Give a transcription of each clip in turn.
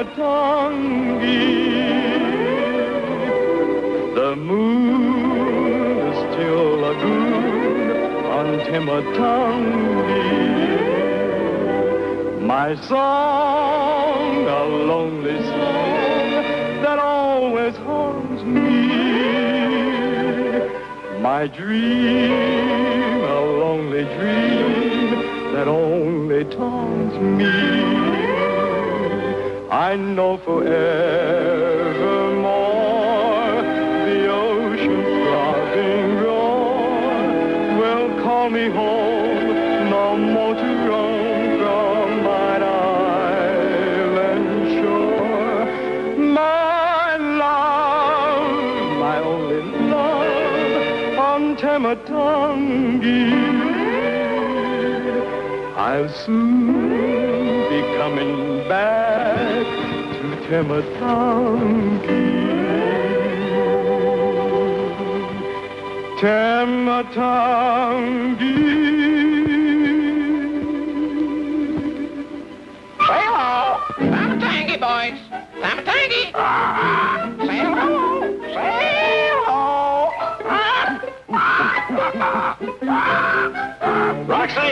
Tematangi. The moon is still lagoon on Tematangi. My song, a lonely song that always haunts me. My dream, a lonely dream that only taunts me. I know forevermore the ocean's throbbing roar will call me home, no more to roam from mine island shore. My love, my only love, on Tematangi. I'll soon Tematangi. Tematangi. Say hello. Tamatangi, boys. Tamatangi. Say hello. Say hello. Roxy!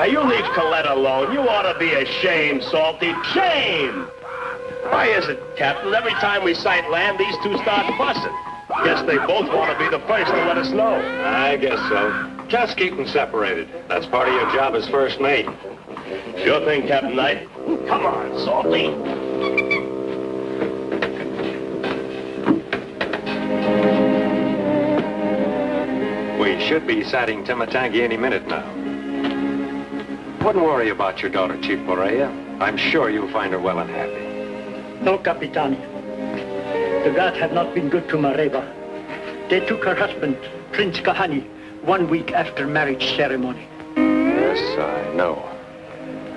Now, you leave Colette alone. You ought to be ashamed, Salty. Shame! Why is it, Captain, every time we sight land, these two start fussing? Guess they both want to be the first to let us know. I guess so. Just keep them separated. That's part of your job as first mate. Sure thing, Captain Knight. Come on, Salty. We should be sighting Tematangi any minute now. Wouldn't worry about your daughter, Chief Morea. I'm sure you'll find her well and happy. No, Capitan. The gods have not been good to Mareva. They took her husband, Prince Kahani, one week after marriage ceremony. Yes, I know.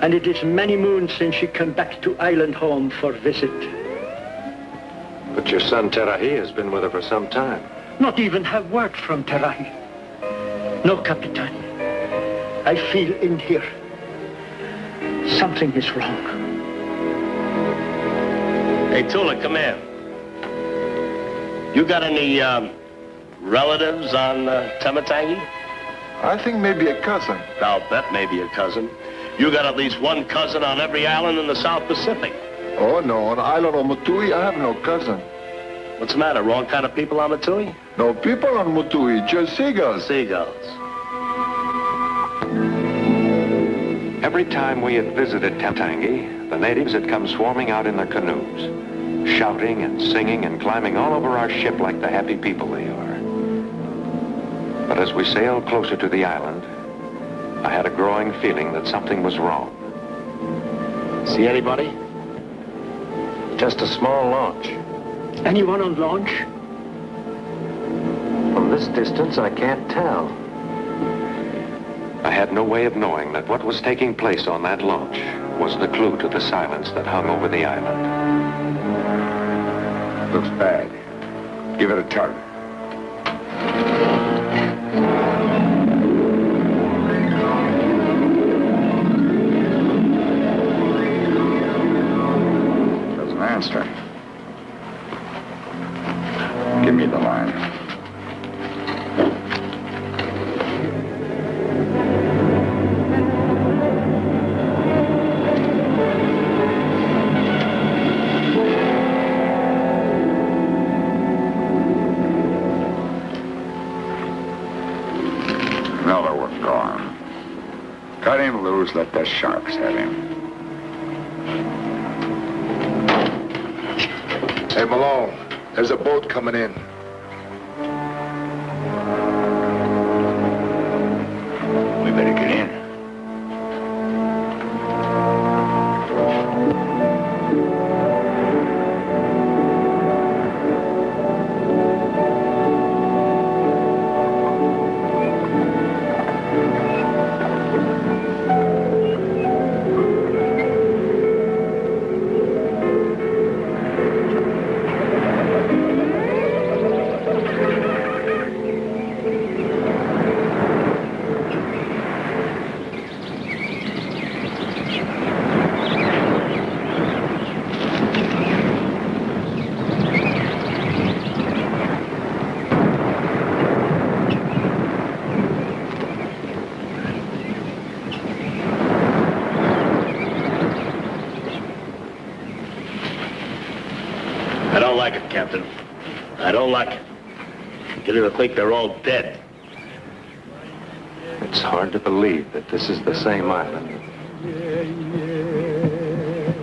And it is many moons since she came back to island home for visit. But your son Terahi has been with her for some time. Not even have word from Terahi. No, Capitan. I feel in here. Something is wrong. Hey, Tula, come here. You got any um, relatives on uh, Tematangi? I think maybe a cousin. I'll bet maybe a cousin. You got at least one cousin on every island in the South Pacific. Oh, no. On the island of Mutui, I have no cousin. What's the matter? Wrong kind of people on Mutui? No people on Mutui, just seagulls. Seagulls. Every time we had visited Tematangi, the natives had come swarming out in their canoes, shouting and singing and climbing all over our ship like the happy people they are. But as we sailed closer to the island, I had a growing feeling that something was wrong. See anybody? Just a small launch. Anyone on launch? From this distance, I can't tell. I had no way of knowing that what was taking place on that launch was the clue to the silence that hung over the island. Looks bad. Give it a tug. Doesn't answer. Let the sharks have him. Hey, Malone, there's a boat coming in. Captain. I don't like it. Beginning to think they're all dead. It's hard to believe that this is the same island.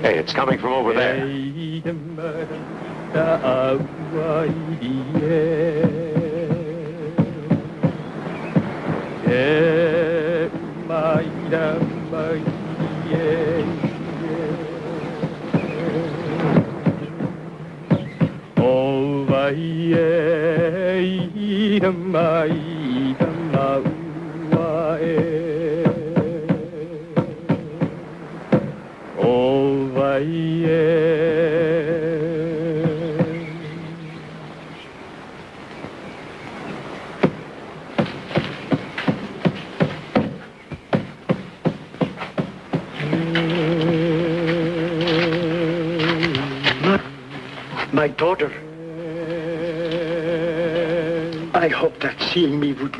Hey, it's coming from over there. My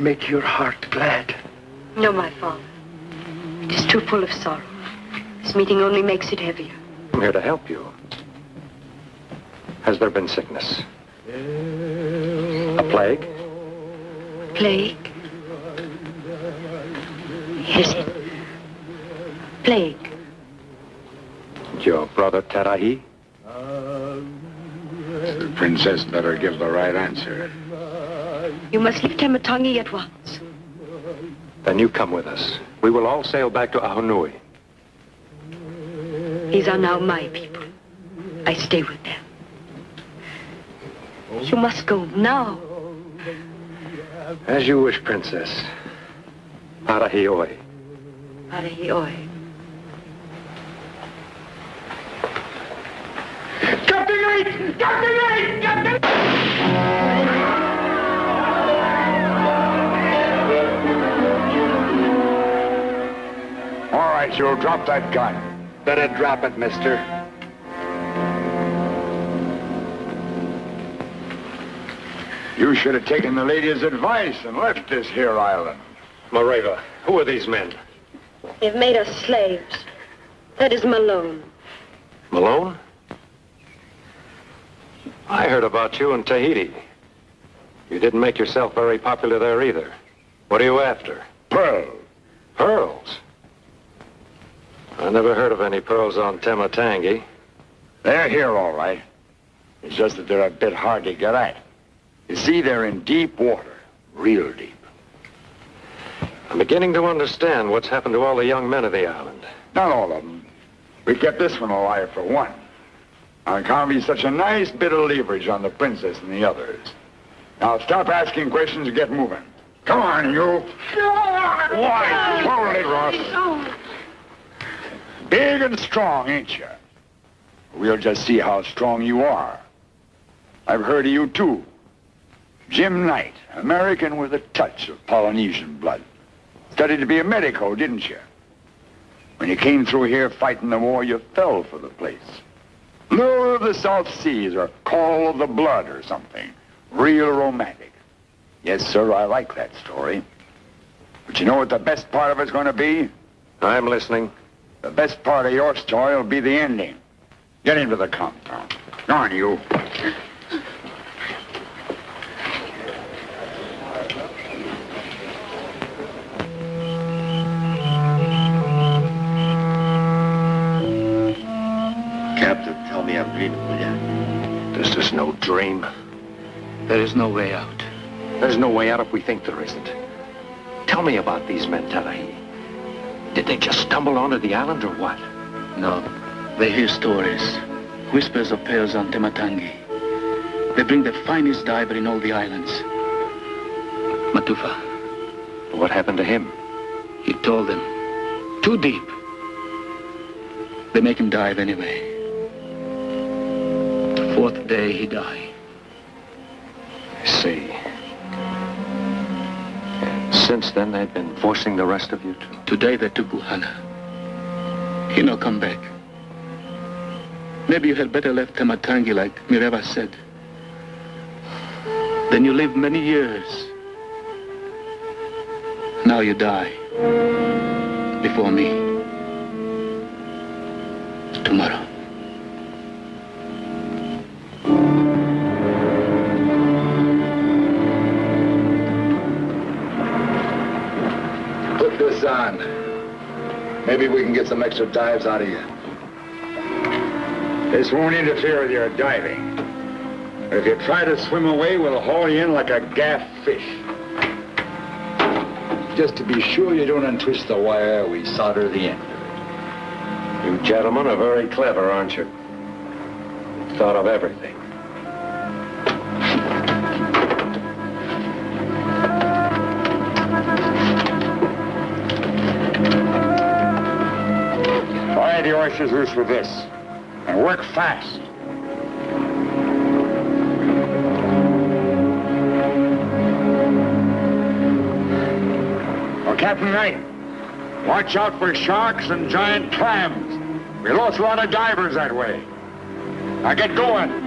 make your heart glad. No, my father. It is too full of sorrow. This meeting only makes it heavier. I'm here to help you. Has there been sickness? A plague? Plague? Yes. Plague. Your brother Tarahi? The princess better give the right answer. You must leave Tematangi at once. Then you come with us. We will all sail back to Ahunui. These are now my people. I stay with them. You must go now. As you wish, Princess. Arahioi. Arahioi. All right, you'll drop that gun. Better drop it, mister. You should have taken the lady's advice and left this here island. Mareva, who are these men? They've made us slaves. That is Malone. Malone? I heard about you in Tahiti. You didn't make yourself very popular there either. What are you after? Pearls. Pearls? I never heard of any pearls on Tematangi. They're here, all right. It's just that they're a bit hard to get at. You see, they're in deep water. Real deep. I'm beginning to understand what's happened to all the young men of the island. Not all of them. We kept this one alive for one. On account of he's such a nice bit of leverage on the princess and the others. Now stop asking questions and get moving. Come on, you. Why? Hold it, Ross. Big and strong, ain't you? We'll just see how strong you are. I've heard of you, too. Jim Knight, American with a touch of Polynesian blood. Studied to be a medico, didn't you? When you came through here fighting the war, you fell for the place. Lure of the South Seas or Call of the Blood or something. Real romantic. Yes, sir, I like that story. But you know what the best part of it's going to be? I'm listening. The best part of your story will be the ending. Get into the compound. Go on, you. Captain, tell me I'm dreaming, will you? This is no dream. There is no way out. There's no way out if we think there isn't. Tell me about these men, Tarahi. Did they just stumble onto the island or what? No. They hear stories. Whispers of pearls on Tematangi. They bring the finest diver in all the islands. Matufa. What happened to him? He told them. Too deep. They make him dive anyway. The fourth day he died. I see. Since then, they've been forcing the rest of you to... Today they took Buhana. He no come back. Maybe you had better left Tematangi like Mareva said. Then you live many years. Now you die. Before me. Tomorrow. Maybe we can get some extra dives out of you. This won't interfere with your diving. But If you try to swim away, we'll haul you in like a gaff fish. Just to be sure you don't untwist the wire, we solder the end. of it. You gentlemen are very clever, aren't you? Thought of everything. Oysters loose with this. And work fast. Well, Captain Knight, watch out for sharks and giant clams. We lost a lot of divers that way. Now get going.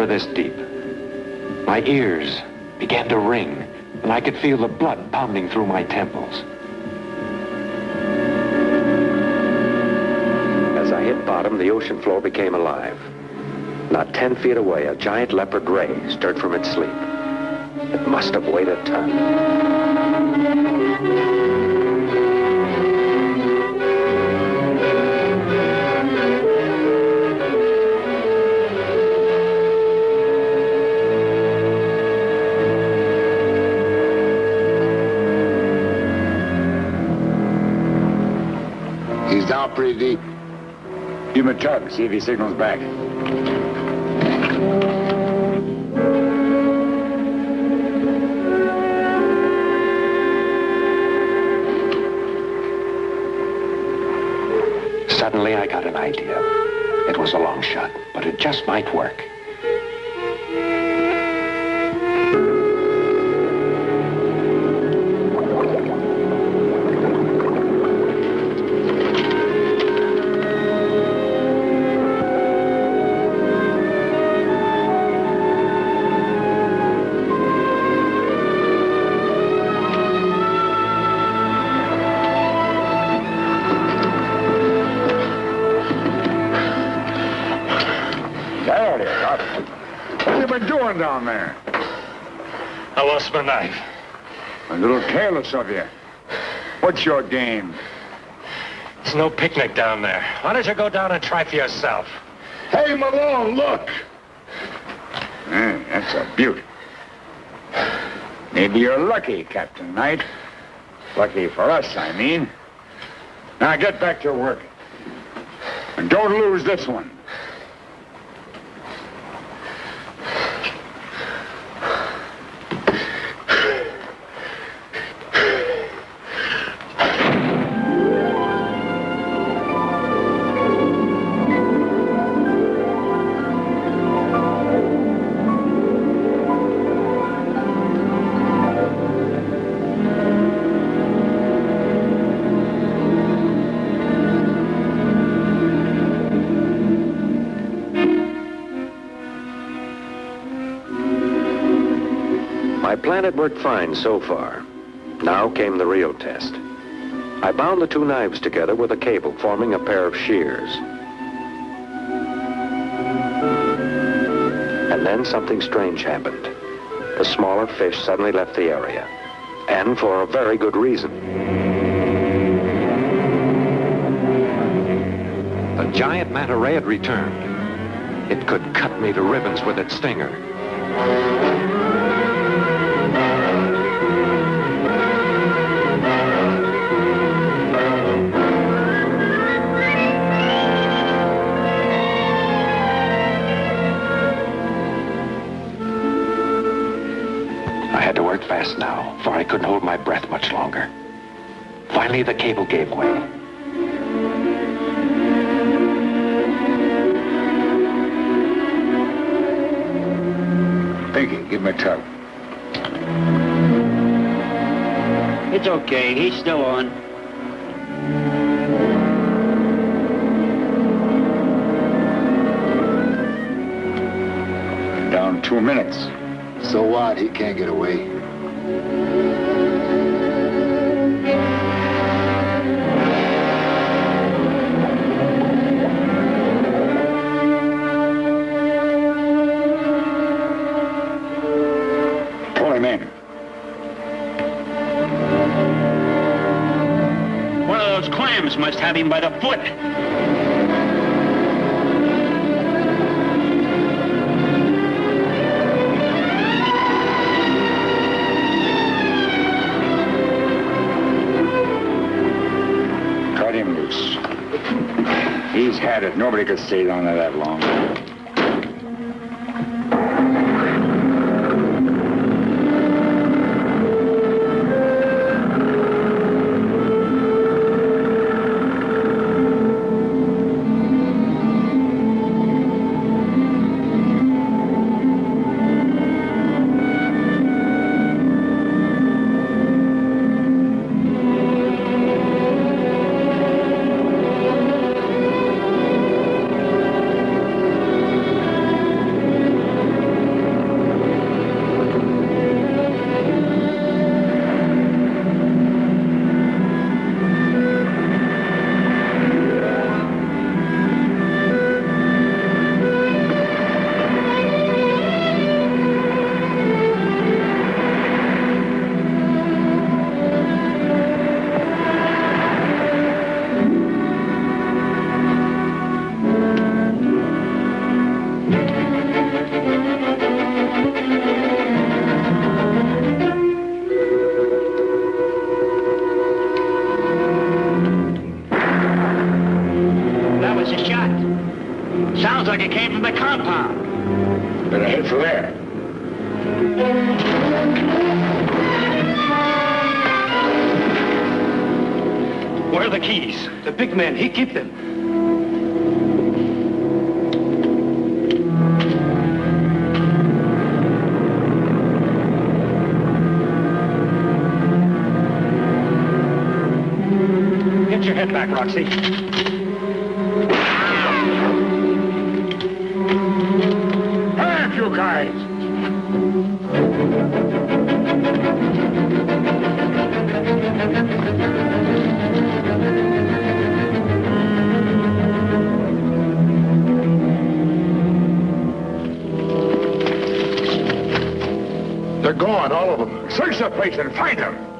Never this deep. My ears began to ring, and I could feel the blood pounding through my temples. As I hit bottom, the ocean floor became alive. Not ten feet away, a giant leopard ray stirred from its sleep. It must have weighed a ton. Pretty deep. Give him a tug, see if he signals back. Suddenly, I got an idea. It was a long shot, but it just might work. My knife. A little careless of you. What's your game? There's no picnic down there. Why don't you go down and try for yourself? Hey, Malone, look! Eh, that's a beauty. Maybe you're lucky, Captain Knight. Lucky for us, I mean. Now get back to work. And don't lose this one. Plan had worked fine so far. Now came the real test. I bound the two knives together with a cable forming a pair of shears. And then something strange happened. The smaller fish suddenly left the area. And for a very good reason. The giant manta ray had returned. It could cut me to ribbons with its stinger. I couldn't hold my breath much longer. Finally, the cable gave way. Pinky, give him a tug. It's okay. He's still on. Down two minutes. So what? He can't get away. Have him by the foot. Cut him loose. He's had it. Nobody could stay down there that long. They're gone, all of them. Search the place and find them.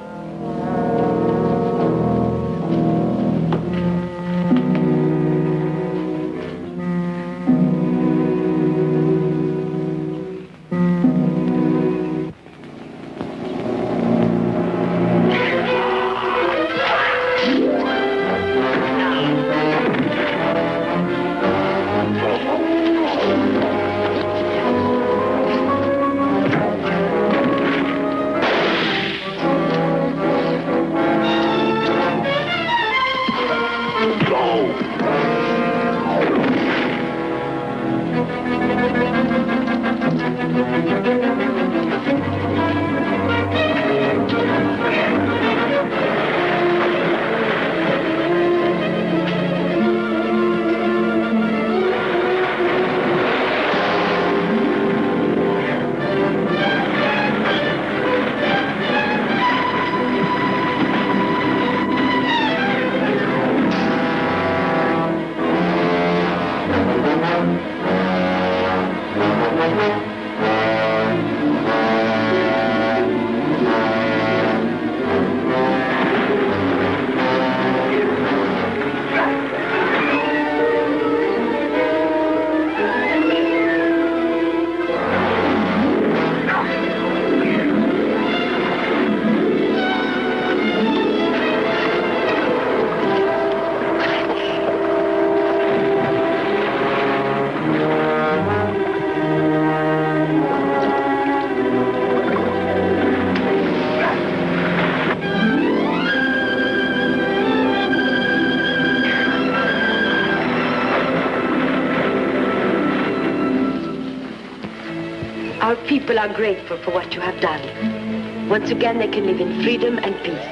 are grateful for what you have done. Once again, they can live in freedom and peace.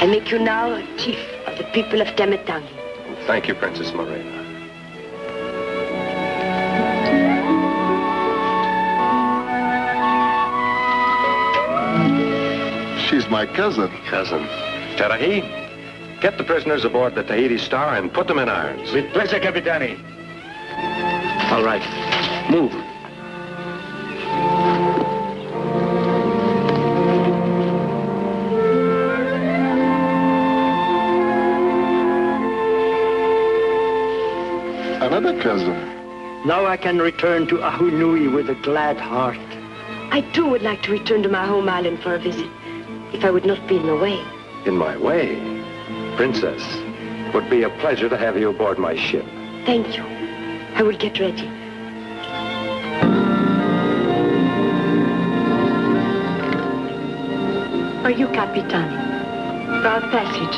I make you now a chief of the people of Tematangi. Thank you, Princess Morena. She's my cousin. Cousin. Terahi, get the prisoners aboard the Tahiti Star and put them in irons. With pleasure, Capitani. All right. Move. Another cousin. Now I can return to Ahunui with a glad heart. I too would like to return to my home island for a visit, if I would not be in the way. In my way. Princess, it would be a pleasure to have you aboard my ship. Thank you. I will get ready. For you, Capitani, for our passage,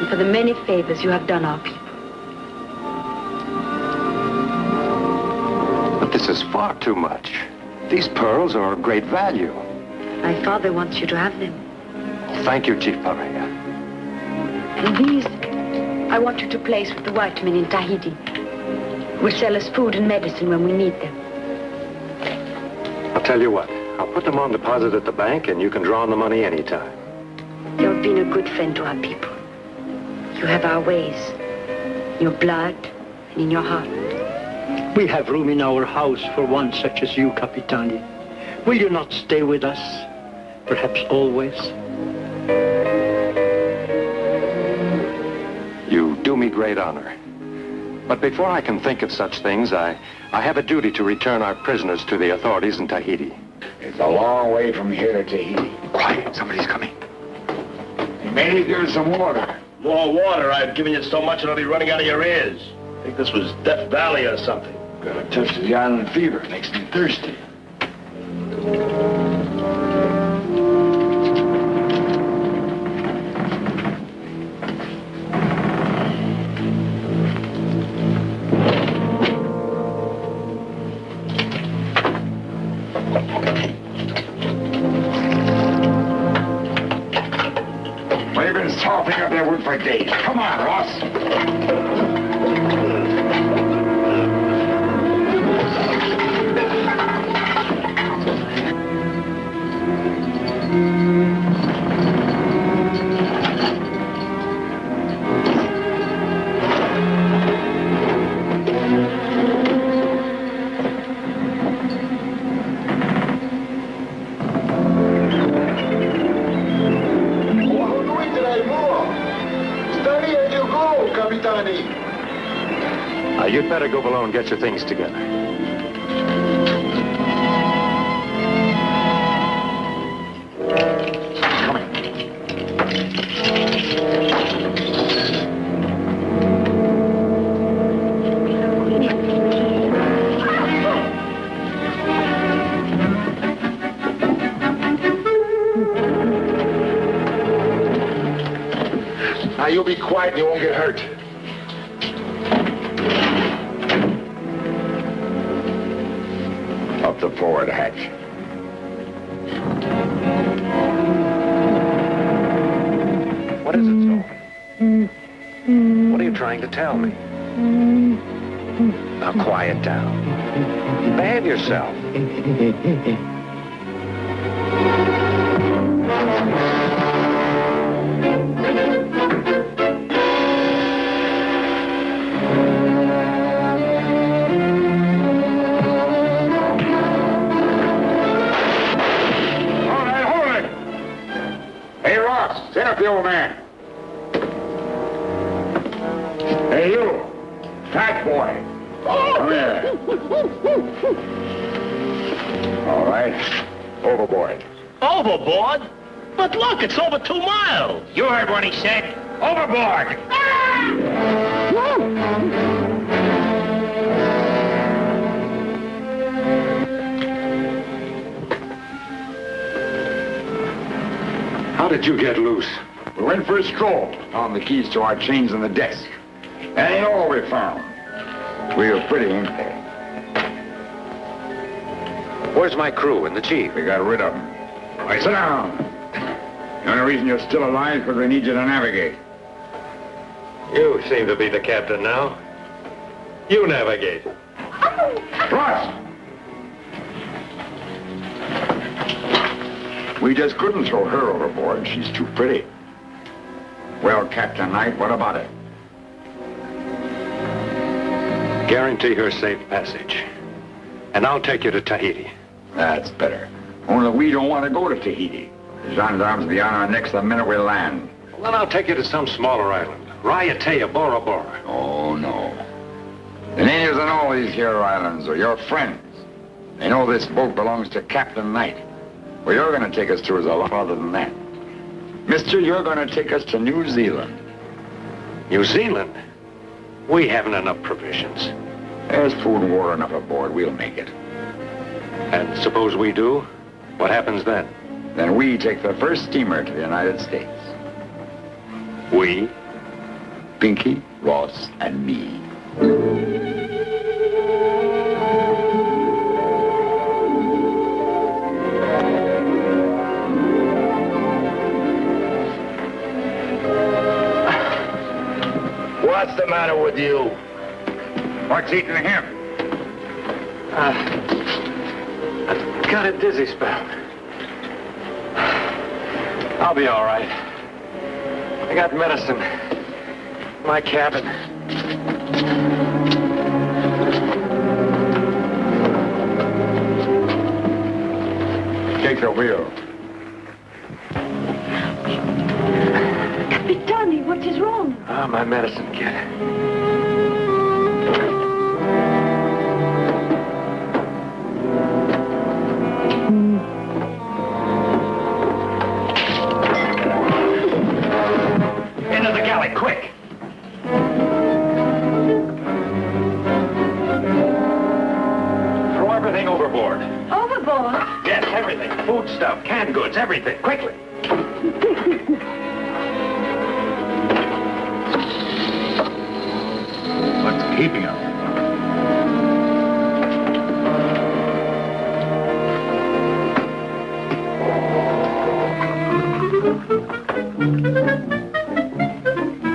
and for the many favors you have done our people. But this is far too much. These pearls are of great value. My father wants you to have them. Thank you, Chief Paria. And these, I want you to place with the white men in Tahiti. Who Will sell us food and medicine when we need them. I'll tell you what. I'll put them on deposit at the bank, and you can draw on the money anytime. You've been a good friend to our people. You have our ways, in your blood and in your heart. We have room in our house for one such as you, Capitani. Will you not stay with us? Perhaps always? You do me great honor. But before I can think of such things, I, I have a duty to return our prisoners to the authorities in Tahiti. It's a long way from here to Tahiti. Quiet, somebody's coming. Hey, maybe there's some water. More water. I've given you so much it'll be running out of your ears. I think this was Death Valley or something. Got a touch of the island fever. Makes me thirsty. What is it, Sol? What are you trying to tell me? Now quiet down. Behave yourself. Found the keys to our chains on the desk. That ain't all we found. We were pretty, ain't they? Where's my crew and the chief? We got rid of them. All right, sit down. The only reason you're still alive is because we need you to navigate. You seem to be the captain now. You navigate. Ross! We just couldn't throw her overboard. She's too pretty. Well, Captain Knight, what about it? Guarantee her safe passage. And I'll take you to Tahiti. That's better. Only we don't want to go to Tahiti. The gendarmes will be on our necks the minute we land. Well, then I'll take you to some smaller island. Raiatea, Bora Bora. Oh, no. The natives on all these here islands are your friends. They know this boat belongs to Captain Knight. Where you're going to take us to is a lot farther than that. Mister, you're going to take us to New Zealand. New Zealand? We haven't enough provisions. There's food and water enough aboard. We'll make it. And suppose we do? What happens then? Then we take the first steamer to the United States. We? Pinky, Ross, and me. What's the matter with you? What's eating him? Uh, I've got a dizzy spell. I'll be all right. I got medicine. My cabin. Take the wheel. Capitani, what Ah, my medicine kit. Into the galley, quick! Throw everything overboard. Overboard? Yes, everything. Food stuff, canned goods, everything. Quickly. Keeping him?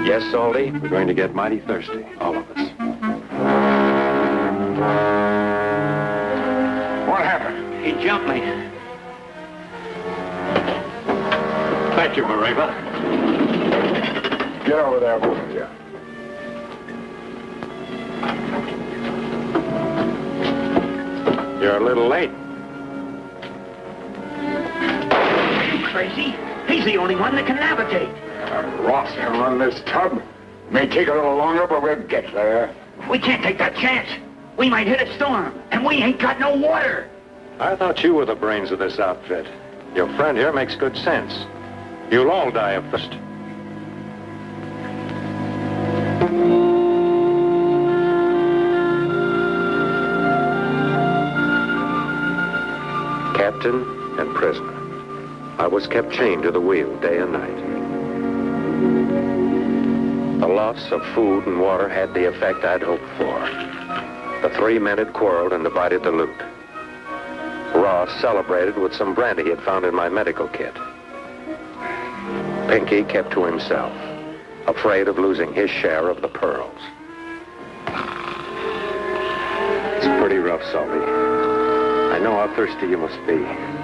Yes, Salty, we're going to get mighty thirsty, all of us. What happened? He jumped me. Thank you, Mareva. Get over there, both of you. You're a little late. You crazy? He's the only one that can navigate. Uh, Ross can run this tub. May take a little longer, but we'll get there. We can't take that chance. We might hit a storm, and we ain't got no water. I thought you were the brains of this outfit. Your friend here makes good sense. You'll all die of thirst. I was kept chained to the wheel day and night. The loss of food and water had the effect I'd hoped for. The three men had quarreled and divided the loot. Ross celebrated with some brandy he had found in my medical kit. Pinky kept to himself, afraid of losing his share of the pearls. It's pretty rough, Salty. I know how thirsty you must be.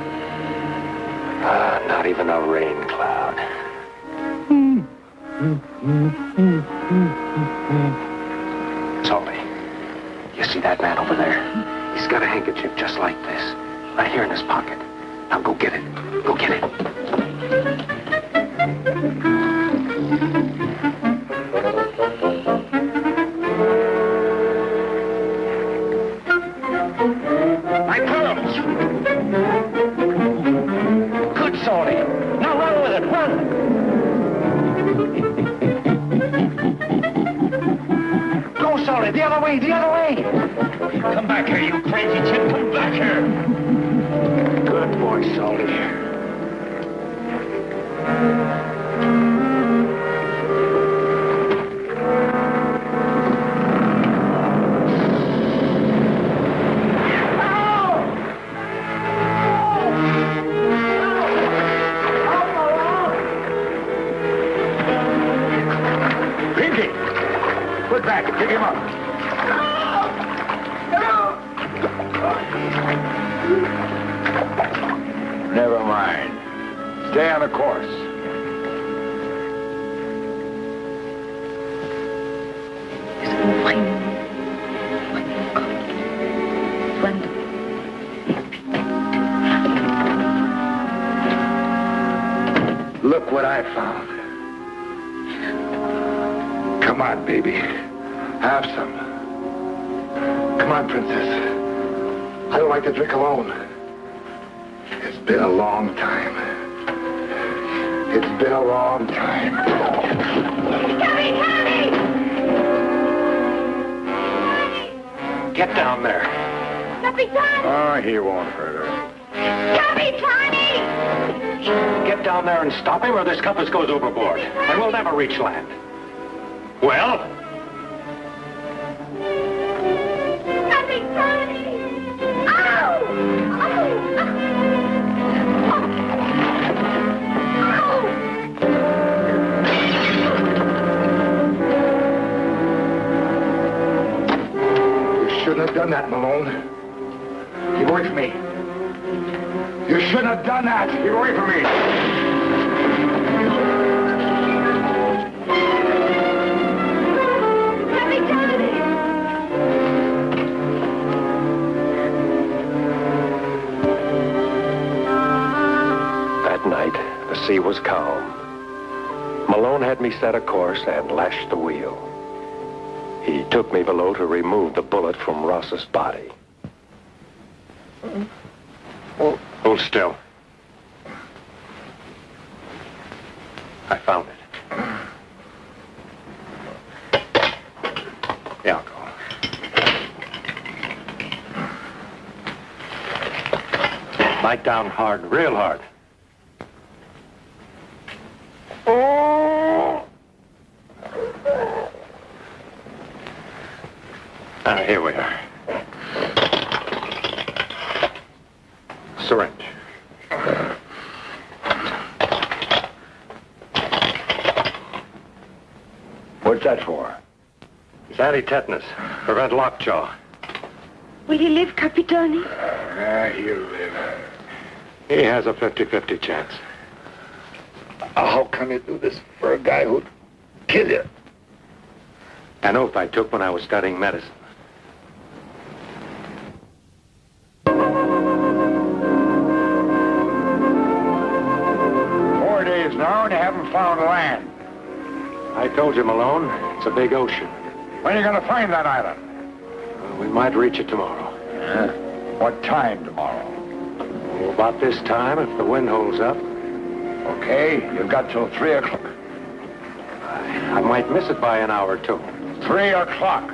Ah, not even a rain cloud. Salty, you see that man over there? He's got a handkerchief just like this, right here in his pocket. Now go get it. Go get it. The other way, the other way! Come back here, you crazy chip, come back here! Good boy, Salty. Hold still. I found it. I'll go. Bite down hard, real hard. Ah, here we are. Syringe. What's that for? It's anti-tetanus. Prevent lockjaw. Will he live, Capitani? Ah, he'll live. He has a 50-50 chance. How can you do this for a guy who'd kill you? An oath I took when I was studying medicine. Four days now and you haven't found land. I told you, Malone, it's a big ocean. When are you going to find that island? We might reach it tomorrow. What time tomorrow? About this time, if the wind holds up. Okay, you've got till three o'clock. I might miss it by an hour or two. Three o'clock.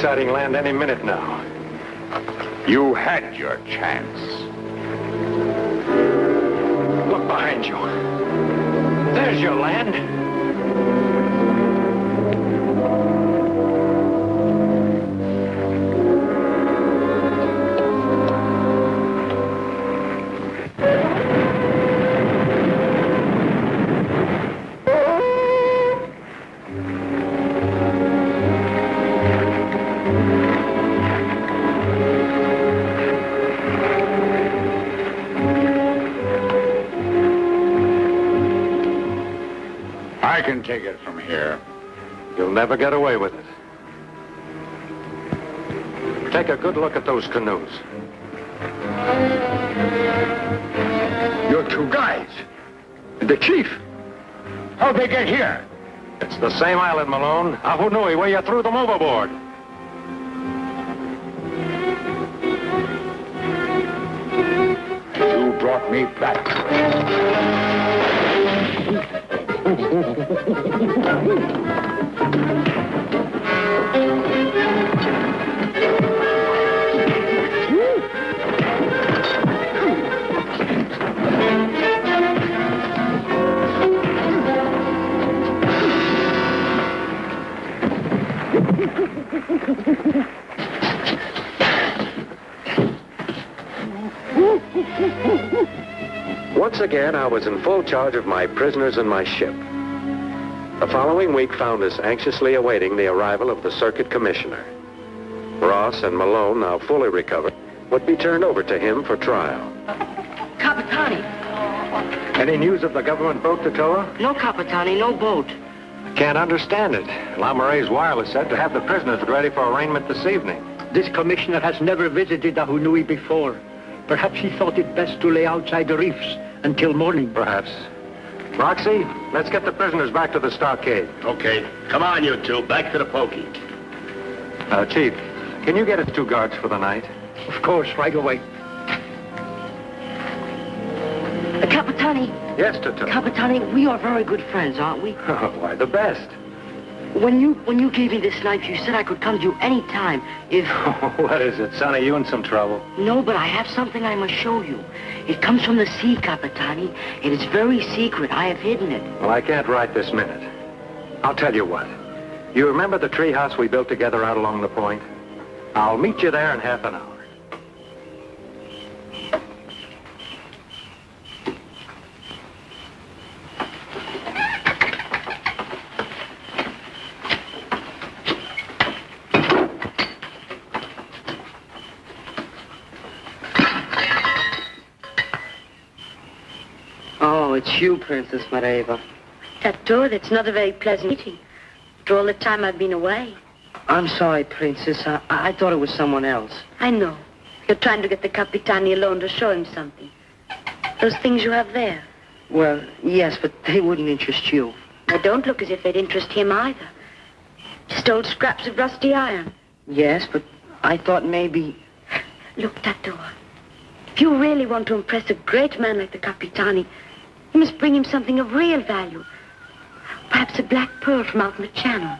Sighting land any minute now. You had your chance. Look behind you. There's your land. Never get away with it. Take a good look at those canoes. Your two guys. And the chief. How'd they get here? It's the same island, Malone. Ahunui, where you threw them overboard. Once again, I was in full charge of my prisoners and my ship. The following week found us anxiously awaiting the arrival of the circuit commissioner. Ross and Malone, now fully recovered, would be turned over to him for trial. Capitani. Any news of the government boat, Tatoa? No, Capitani, no boat. I can't understand it. Lamare's wireless said to have the prisoners ready for arraignment this evening. This commissioner has never visited Ahunui before. Perhaps he thought it best to lay outside the reefs until morning. Perhaps. Roxy, let's get the prisoners back to the stockade. Okay. Come on, you two. Back to the pokey. Uh, Chief, can you get us two guards for the night? Of course, right away. Uh, Capitani, Yes, Tatoa. Capitani, we are very good friends, aren't we? Oh, why, the best. When you when you gave me this knife, you said I could come to you any time if... what is it, Sonny? You in some trouble? No, but I have something I must show you. It comes from the sea, Capitani. It is very secret. I have hidden it. Well, I can't write this minute. I'll tell you what. You remember the treehouse we built together out along the point? I'll meet you there in half an hour. Oh, it's you, Princess Mareva. Tato, that's not a very pleasant meeting. After all the time I've been away. I'm sorry, Princess. I, I thought it was someone else. I know. You're trying to get the Capitani alone to show him something. Those things you have there. Well, yes, but they wouldn't interest you. They don't look as if they'd interest him either. Just old scraps of rusty iron. Yes, but I thought maybe... Look, Tato. If you really want to impress a great man like the Capitani, you must bring him something of real value. Perhaps a black pearl from out in the channel.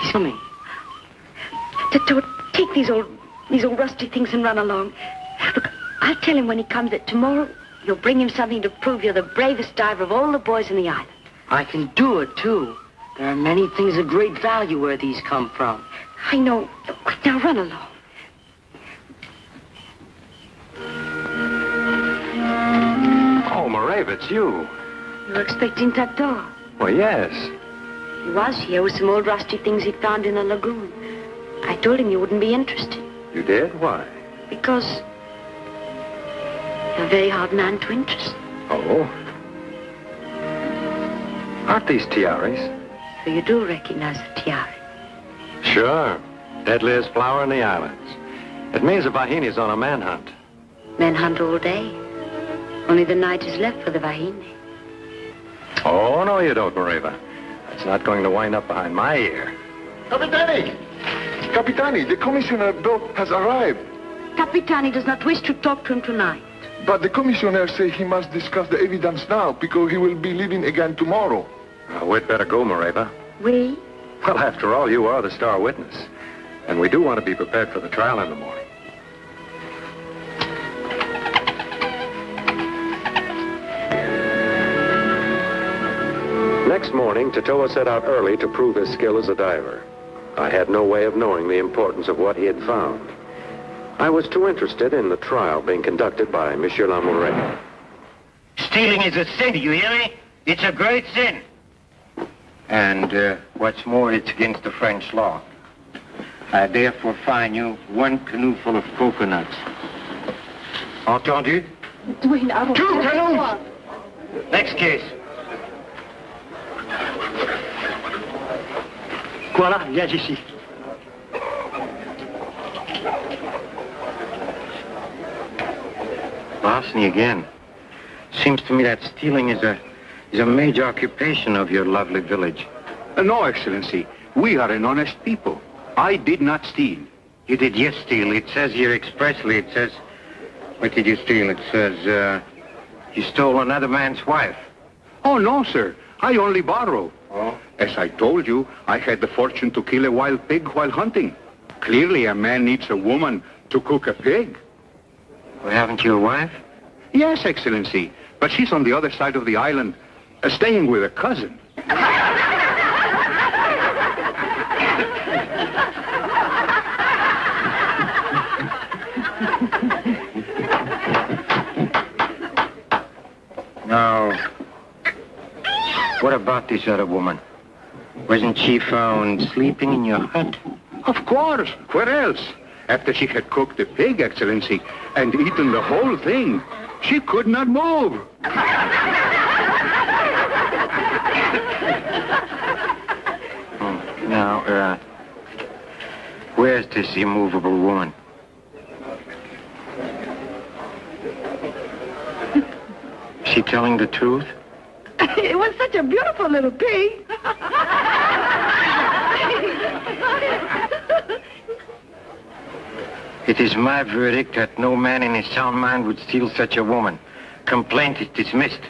He's coming. Tato, take these old, these old rusty things and run along. Look, I'll tell him when he comes that tomorrow you'll bring him something to prove you're the bravest diver of all the boys in the island. I can do it, too. There are many things of great value where these come from. I know. Quick, now run along. Mareva, it's you. You were expecting Tato. Well, yes. He was here with some old rusty things he found in the lagoon. I told him you wouldn't be interested You did? Why? because you're a very hard man to interest. Oh. Aren't these tiaras? So you do recognize the tiara. Sure. Deadliest flower in the islands. It means the Vahine's on a manhunt. Men hunt all day. Only the night is left for the Vahine. Oh, no, you don't, Mareva. That's not going to wind up behind my ear. Capitani! Capitani, the commissioner boat has arrived. Capitani does not wish to talk to him tonight. But the commissioner says he must discuss the evidence now because he will be leaving again tomorrow. Uh, we'd better go, Mareva. We? Well, after all, you are the star witness. And we do want to be prepared for the trial in the morning. Next morning, Tatoa set out early to prove his skill as a diver. I had no way of knowing the importance of what he had found. I was too interested in the trial being conducted by Monsieur Lamoureux. Stealing is a sin, do you hear me? It's a great sin. And uh, what's more, it's against the French law. I therefore fine you one canoe full of coconuts. Entendu? Dwayne, I Two canoes! Next case. Voilà, viens ici. Larceny again. Seems to me that stealing is a is a major occupation of your lovely village. Uh, no, Excellency. We are an honest people. I did not steal. You did yes steal. It says here expressly. It says, what did you steal? It says, uh, you stole another man's wife. Oh, no, sir. I only borrow. Oh? As I told you, I had the fortune to kill a wild pig while hunting. Clearly, a man needs a woman to cook a pig. Well, haven't you a wife? Yes, Excellency. But she's on the other side of the island, uh, staying with a cousin. Now, what about this other woman? Wasn't she found sleeping in your hut? Of course. Where else? After she had cooked the pig, Excellency, and eaten the whole thing, she could not move. Oh, now, uh, where's this immovable woman? Is she telling the truth? It was such a beautiful little pig. It is my verdict that no man in his sound mind would steal such a woman. Complaint is dismissed.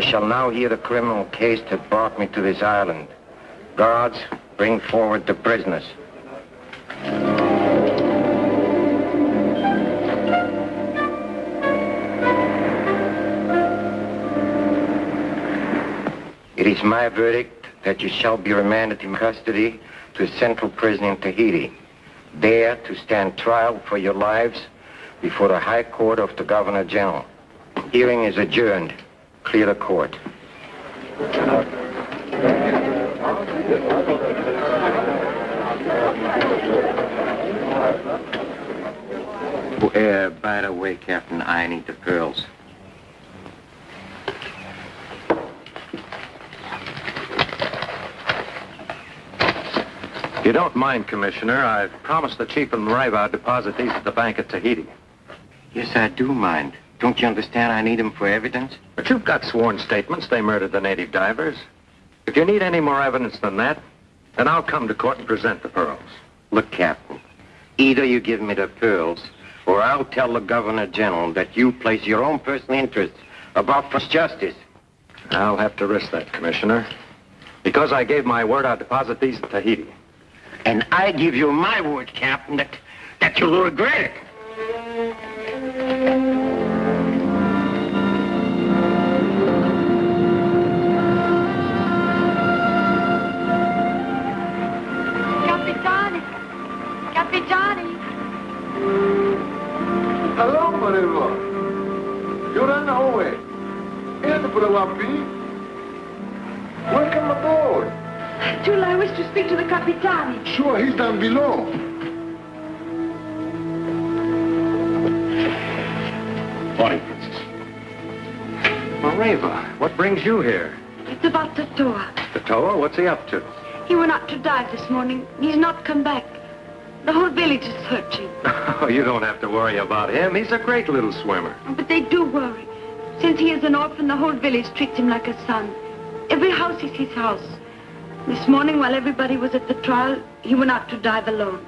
I shall now hear the criminal case that brought me to this island. Guards, bring forward the prisoners. It is my verdict that you shall be remanded in custody to a central prison in Tahiti, there to stand trial for your lives before the High Court of the Governor General. Hearing is adjourned. Clear the court. Uh, by the way, Captain, I need the pearls. If you don't mind, Commissioner, I've promised the Chief and Mareva I'd deposit these at the bank at Tahiti. Yes, I do mind. Don't you understand I need them for evidence? But you've got sworn statements they murdered the native divers. If you need any more evidence than that, then I'll come to court and present the pearls. Look, Captain, either you give me the pearls, or I'll tell the Governor General that you place your own personal interests above justice. I'll have to risk that, Commissioner. Because I gave my word I'd deposit these at Tahiti. And I give you my word, Captain, that, that you'll regret it. Hello, Mareva. You're on the way. And Brawapi. Welcome aboard. Tula, I wish to speak to the Capitani. Sure, he's down below. Morning, Princess. Mareva, what brings you here? It's about Tatoa. Tatoa, what's he up to? He went out to dive this morning. He's not come back. The whole village is searching. Oh, you don't have to worry about him. He's a great little swimmer. But they do worry. Since he is an orphan, the whole village treats him like a son. Every house is his house. This morning, while everybody was at the trial, he went out to dive alone.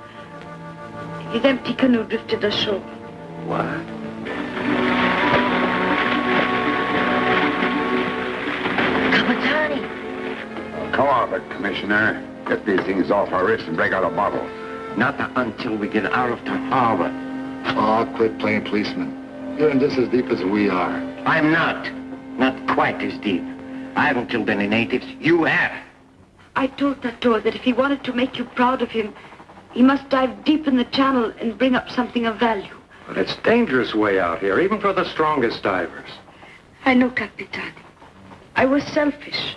His empty canoe drifted ashore. What? Capitani! Come on, but Commissioner. Get these things off our wrists and break out a bottle. Not until we get out of the harbor. Oh, quit playing policeman. You're in this as deep as we are. I'm not. Not quite as deep. I haven't killed any natives. You have. I told Tato that if he wanted to make you proud of him, he must dive deep in the channel and bring up something of value. But it's dangerous way out here, even for the strongest divers. I know, Capitan. I was selfish.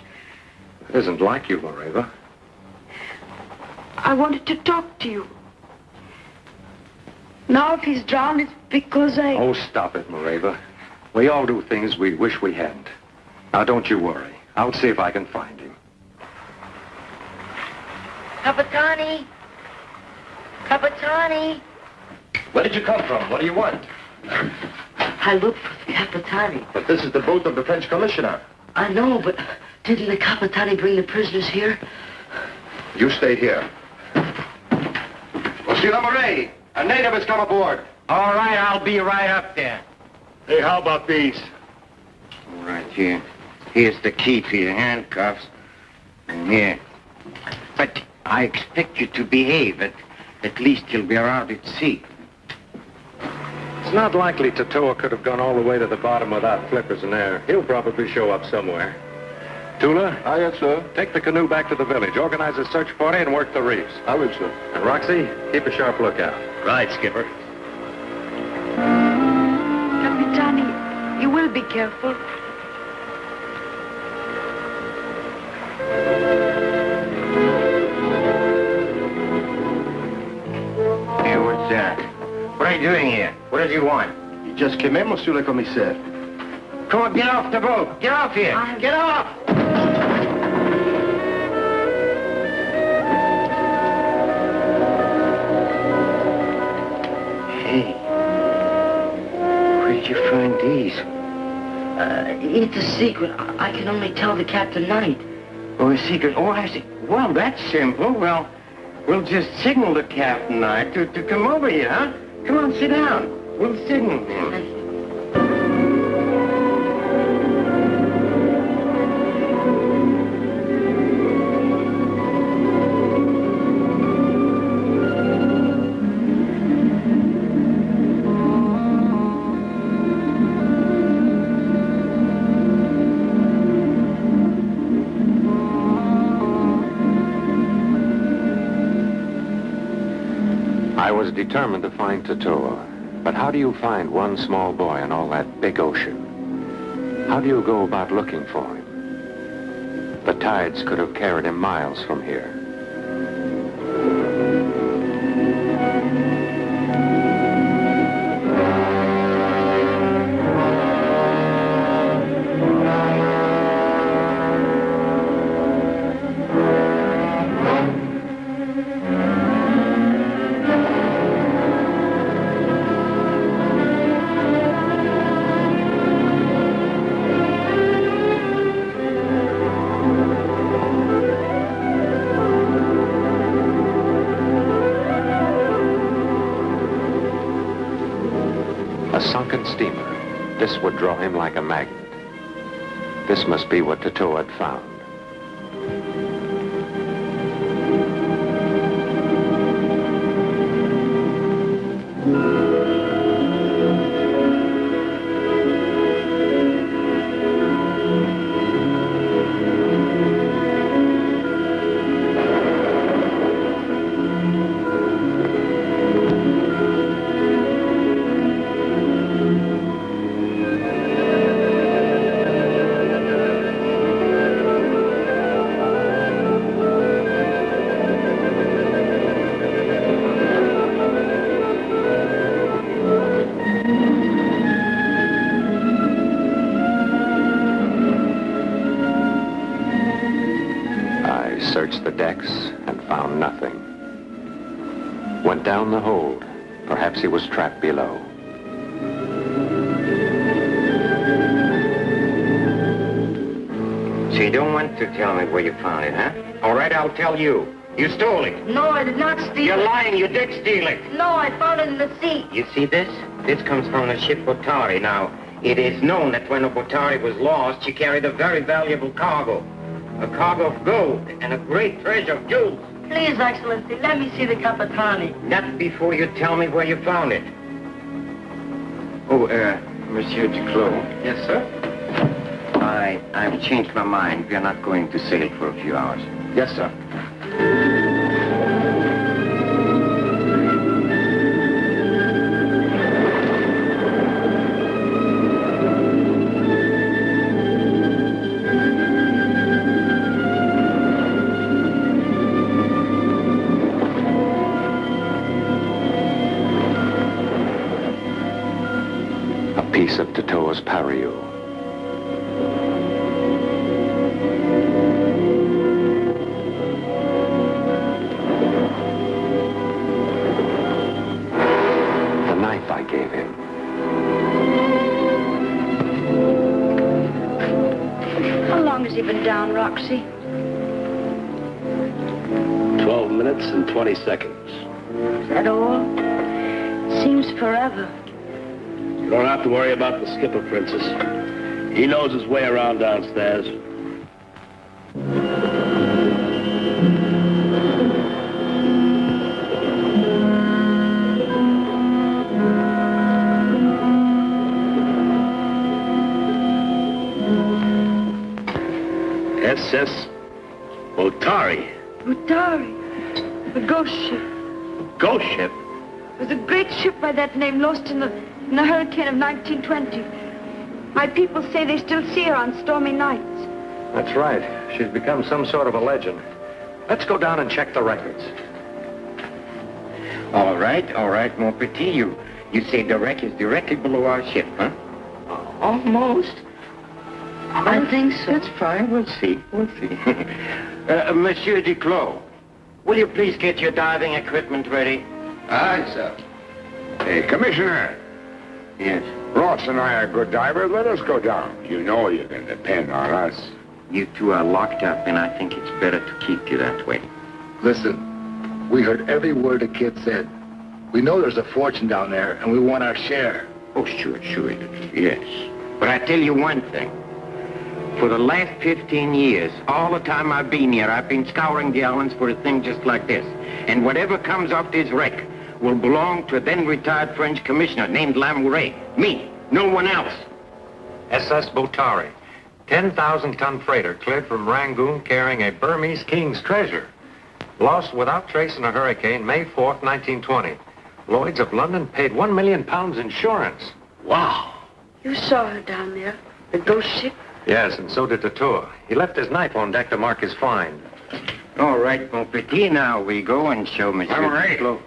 It isn't like you, Mareva. I wanted to talk to you. Now if he's drowned, it's because I... Oh, stop it, Mareva. We all do things we wish we hadn't. Now, don't you worry. I'll see if I can find him. Capitani! Capitani! Where did you come from? What do you want? I looked for the Capitani. But this is the boat of the French commissioner. I know, but didn't the Capitani bring the prisoners here? You stay here. Monsieur Lamoureux, a native has come aboard. All right, I'll be right up there. Hey, how about these? All right, here. Here's the key to your handcuffs. And here. But I expect you to behave. At, at least you'll be around at sea. It's not likely Tatoa could have gone all the way to the bottom without flippers in there. He'll probably show up somewhere. Tula? Aye, yes, sir. Take the canoe back to the village. Organize a search party and work the reefs. I will, sir. And Roxy, keep a sharp lookout. Right, Skipper. Capitani, you will be careful. Hey, what's that? What are you doing here? What does he want? You just came in, Monsieur le Commissaire. Come on, get off the boat. Get off here. Get off! Uh, it's a secret. I can only tell the captain night. Oh, a secret. Oh, I see. Well, that's simple. Well, we'll just signal the captain and I to, to come over here, huh? Come on, sit down. We'll signal him. Determined to find Tatoa. But how do you find one small boy in all that big ocean? How do you go about looking for him? The tides could have carried him miles from here. Draw him like a magnet. This must be what Tatoa had found. Steal You're it. lying. You did steal it. No, I found it in the sea. You see this? This comes from the ship Botari. Now, it is known that when the Botari was lost, she carried a very valuable cargo. A cargo of gold and a great treasure of jewels. Please, Excellency, let me see the Capitani. Not before you tell me where you found it. Oh, uh, Monsieur Duclos. Yes, sir? I, I've changed my mind. We're not going to sail for a few hours. Yes, sir. Knows his way around downstairs. SS Otari. Utari, the ghost ship. Ghost ship? It was a great ship by that name lost in the, in the hurricane of 1920. My people say they still see her on stormy nights. That's right. She's become some sort of a legend. Let's go down and check the records. All right, all right, mon petit. You, you say the wreck is directly below our ship, huh? Almost. I think so. That's fine. We'll see. We'll see. uh, Monsieur Duclos, will you please get your diving equipment ready? Aye, sir. Hey, Commissioner. Yes. Ross and I are good divers. Let us go down. You know you can depend on us. You two are locked up, and I think it's better to keep you that way. Listen, we heard every word the kid said. We know there's a fortune down there, and we want our share. Oh, sure, sure. Yes. But I tell you one thing. For the last 15 years, all the time I've been here, I've been scouring the islands for a thing just like this. And whatever comes off this wreck will belong to a then retired French commissioner named Lamoureux. Me, no one else. SS Botari. 10,000-ton freighter cleared from Rangoon carrying a Burmese king's treasure. Lost without trace in a hurricane May 4th, 1920. Lloyd's of London paid one million pounds insurance. Wow. You saw her down there, the ghost ship. Yes, and so did Tatoa. He left his knife on deck to mark his find. All right, mon petit, now we go and show Monsieur Lamoureux. Duclos.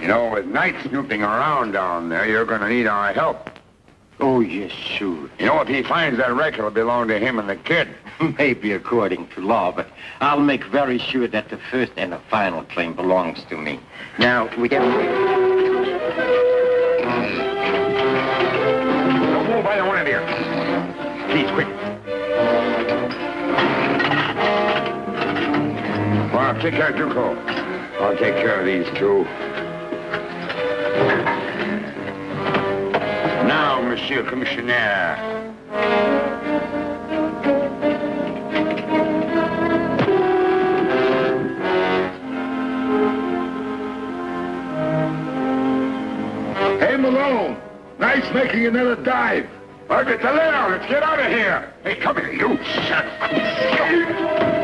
You know, with night snooping around down there, you're going to need our help. Oh, yes, sure. You know, if he finds that wreck, it'll belong to him and the kid. Maybe according to law, but I'll make very sure that the first and the final claim belongs to me. Now, we get... Don't move either one of you. Please, quick. Well, take care, Duclos. I'll take care of these two. Now, Monsieur Commissionaire. Hey, Malone. Nice making another dive. Toledo, let's get out of here. Hey, come here, you. Shut Get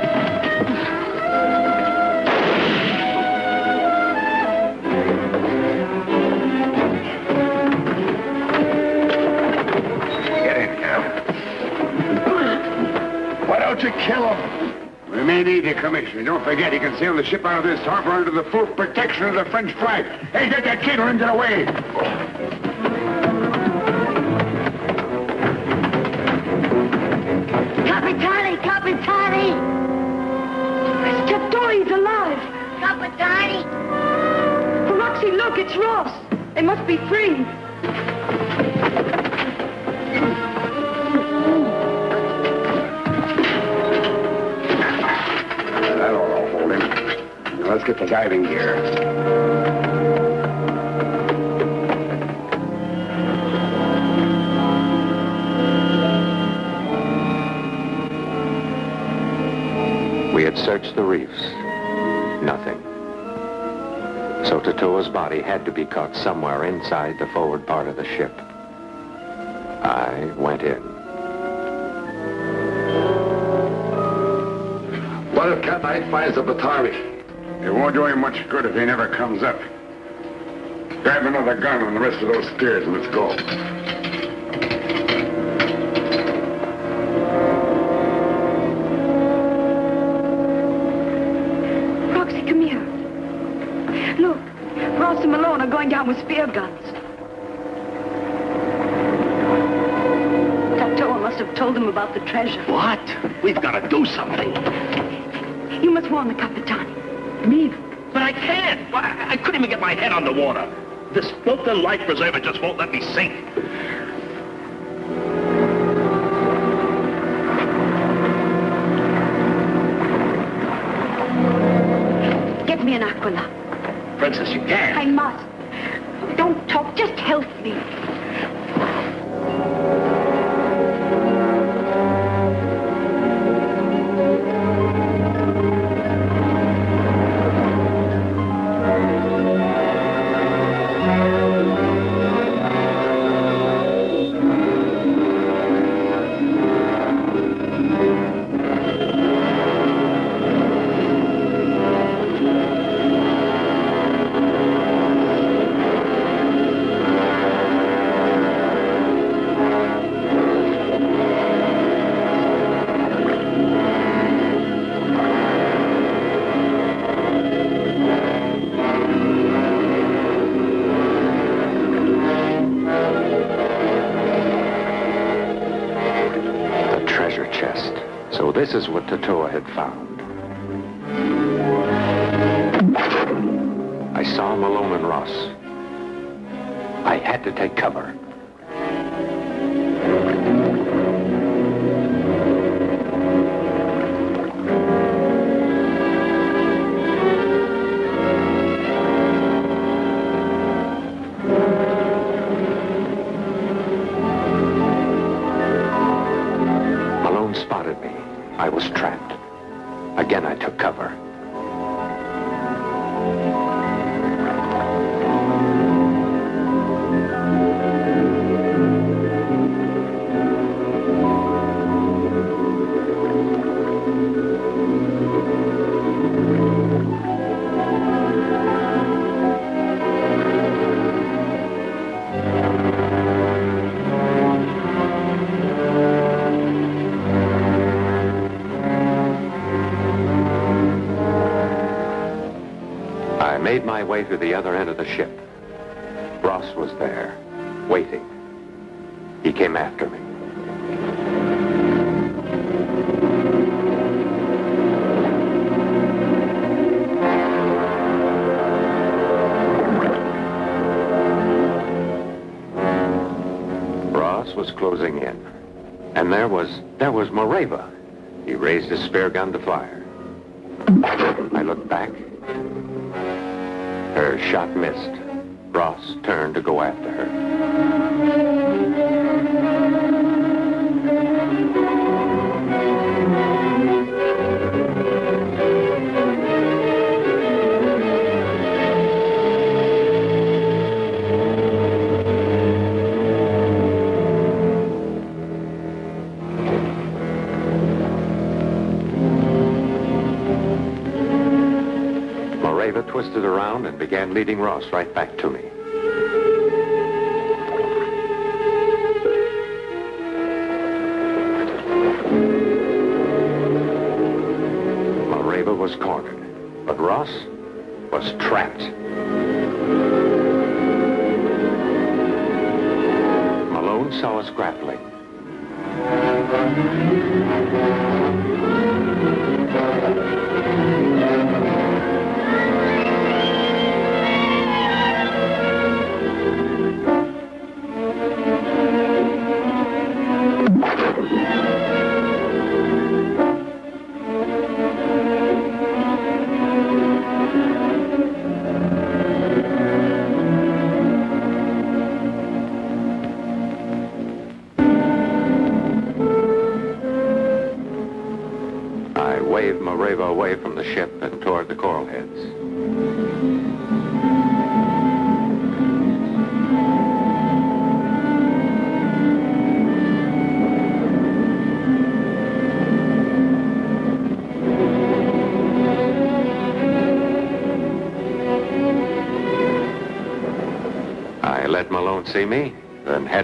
don't you kill him? We may need you, Commissioner. Don't forget, he can sail the ship out of this harbor under the full protection of the French flag. Hey, get that kid and get away. Capitani, Capitani! Chaptori's alive! Capitani! Roxy, look, it's Ross. They must be free. Now let's get the diving gear. We had searched the reefs. Nothing. So Tatoa's body had to be caught somewhere inside the forward part of the ship. I went in. What if Cat Knight finds the Botari? It won't do him much good if he never comes up. Grab another gun on the rest of those steers and let's go. Life preserver just won't this is what Tatoa had found. I saw Malone and Ross. I had to take cover. My way to the other end of the ship. Ross was there, waiting. He came after me. Ross was closing in. And there was, there was Mareva. He raised his spare gun to fire. I looked back. Her shot missed. Ross turned to go after her. Twisted around and began leading Ross right back to me. Mareva was cornered, but Ross was trapped. Malone saw us grappling.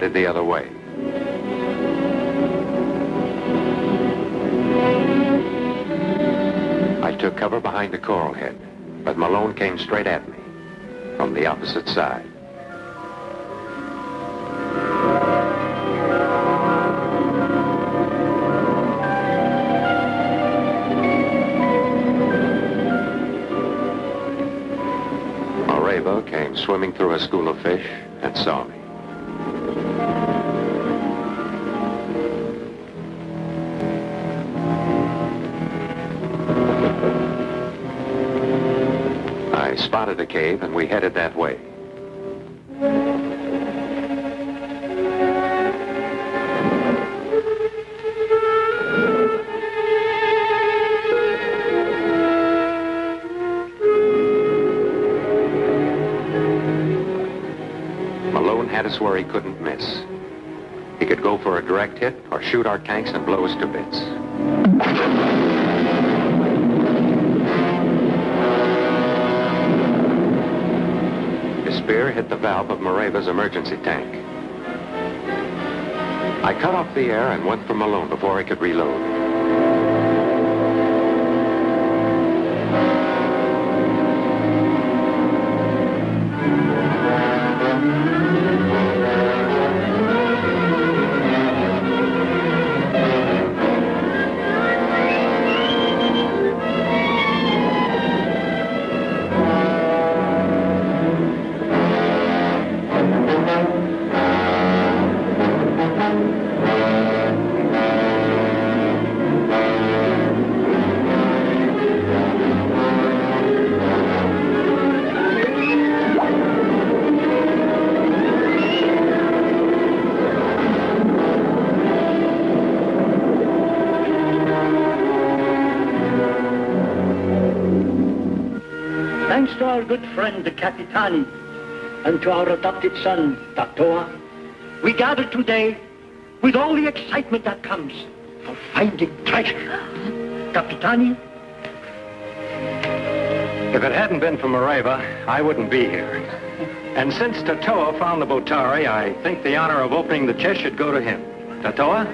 Headed the other way. I took cover behind the coral head, but Malone came straight at me from the opposite side. Swimming through a school of fish and saw me. Spotted a cave and we headed that way. Malone had us where he couldn't miss. He could go for a direct hit or shoot our tanks and blow us to bits. Hit the valve of Mareva's emergency tank. I cut off the air and went for Malone before he could reload. Thanks to our good friend, the Capitani, and to our adopted son, Tatoa, we gather today with all the excitement that comes for finding treasure. Capitani, If it hadn't been for Mareva, I wouldn't be here. And since Tatoa found the Botari, I think the honor of opening the chest should go to him. Tatoa?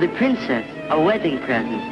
The princess, a wedding present.